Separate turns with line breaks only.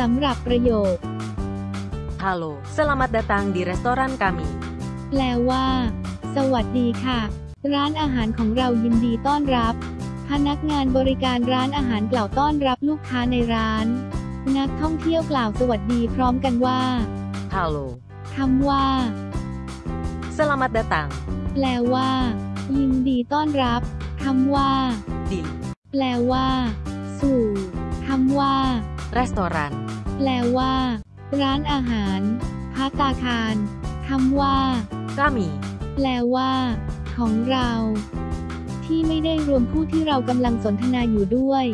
สำหรับประโยค
Halo, selamat datang di restoran kami.
แปลว่า สวัสดีค่ะ ร้านอาหารของเรายินดีต้อนรับ พนักงานบริการร้านอาหารกล่าวต้อนรับลูกค้าในร้าน นักท่องเที่ยวกล่าวสวัสดีพร้อมกันว่า
Halo,
คำว่า
selamat datang
แปลว่า ยินดีต้อนรับคำว่า
di
แปลว่า สู่คำว่า
restoran
แปลว่า ร้านอาหารพัตตาคารคำว่า
kami.
แปลว่า ของเรา ที่ไม่ได้รวมผู้ที่เรากำลังสนทนาอยู่ด้วย